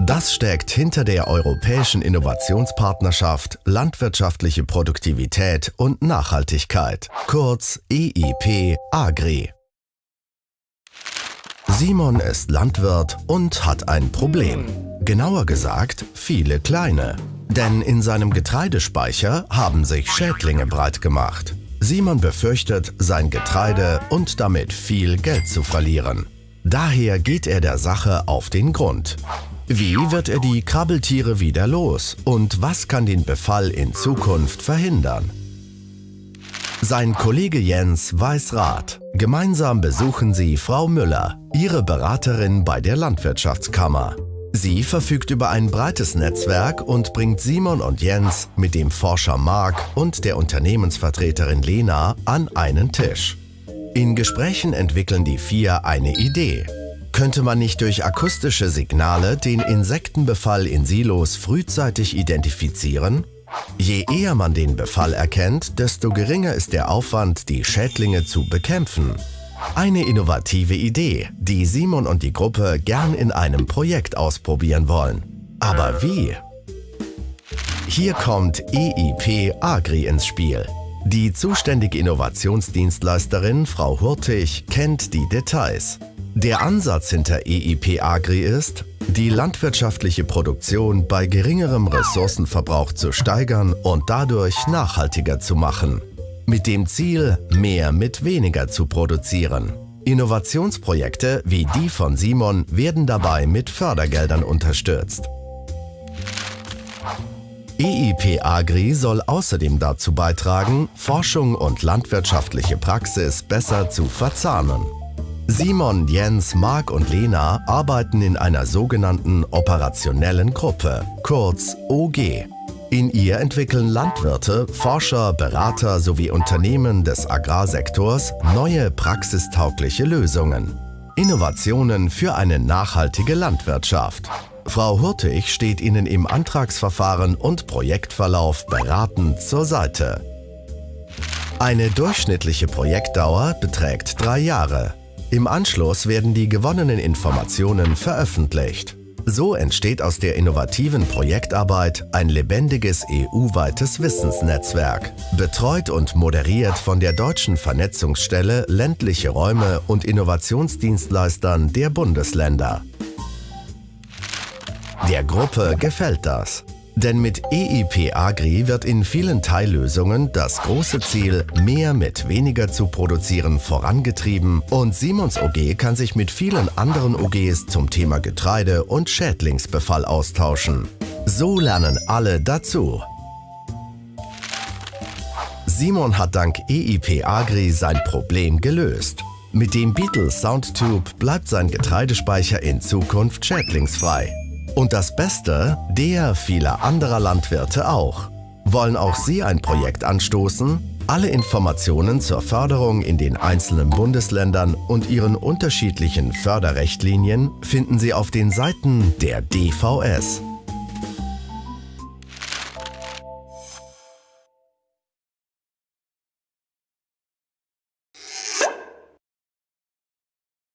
Das steckt hinter der Europäischen Innovationspartnerschaft Landwirtschaftliche Produktivität und Nachhaltigkeit, kurz EIP Agri. Simon ist Landwirt und hat ein Problem. Genauer gesagt, viele kleine. Denn in seinem Getreidespeicher haben sich Schädlinge breit gemacht. Simon befürchtet, sein Getreide und damit viel Geld zu verlieren. Daher geht er der Sache auf den Grund. Wie wird er die Krabbeltiere wieder los und was kann den Befall in Zukunft verhindern? Sein Kollege Jens weiß Rat. Gemeinsam besuchen sie Frau Müller, ihre Beraterin bei der Landwirtschaftskammer. Sie verfügt über ein breites Netzwerk und bringt Simon und Jens mit dem Forscher Marc und der Unternehmensvertreterin Lena an einen Tisch. In Gesprächen entwickeln die vier eine Idee. Könnte man nicht durch akustische Signale den Insektenbefall in Silos frühzeitig identifizieren? Je eher man den Befall erkennt, desto geringer ist der Aufwand, die Schädlinge zu bekämpfen. Eine innovative Idee, die Simon und die Gruppe gern in einem Projekt ausprobieren wollen. Aber wie? Hier kommt EIP Agri ins Spiel. Die zuständige Innovationsdienstleisterin Frau Hurtig kennt die Details. Der Ansatz hinter EIP Agri ist, die landwirtschaftliche Produktion bei geringerem Ressourcenverbrauch zu steigern und dadurch nachhaltiger zu machen mit dem Ziel, mehr mit weniger zu produzieren. Innovationsprojekte wie die von Simon werden dabei mit Fördergeldern unterstützt. EIP Agri soll außerdem dazu beitragen, Forschung und landwirtschaftliche Praxis besser zu verzahnen. Simon, Jens, Marc und Lena arbeiten in einer sogenannten operationellen Gruppe, kurz OG. In ihr entwickeln Landwirte, Forscher, Berater sowie Unternehmen des Agrarsektors neue praxistaugliche Lösungen. Innovationen für eine nachhaltige Landwirtschaft. Frau Hurtig steht Ihnen im Antragsverfahren und Projektverlauf beratend zur Seite. Eine durchschnittliche Projektdauer beträgt drei Jahre. Im Anschluss werden die gewonnenen Informationen veröffentlicht. So entsteht aus der innovativen Projektarbeit ein lebendiges EU-weites Wissensnetzwerk, betreut und moderiert von der deutschen Vernetzungsstelle ländliche Räume und Innovationsdienstleistern der Bundesländer. Der Gruppe gefällt das. Denn mit EIP Agri wird in vielen Teillösungen das große Ziel, mehr mit weniger zu produzieren, vorangetrieben und Simons OG kann sich mit vielen anderen OGs zum Thema Getreide und Schädlingsbefall austauschen. So lernen alle dazu. Simon hat dank EIP Agri sein Problem gelöst. Mit dem Beetle Soundtube bleibt sein Getreidespeicher in Zukunft schädlingsfrei. Und das Beste, der vieler anderer Landwirte auch. Wollen auch Sie ein Projekt anstoßen? Alle Informationen zur Förderung in den einzelnen Bundesländern und ihren unterschiedlichen Förderrechtlinien finden Sie auf den Seiten der DVS.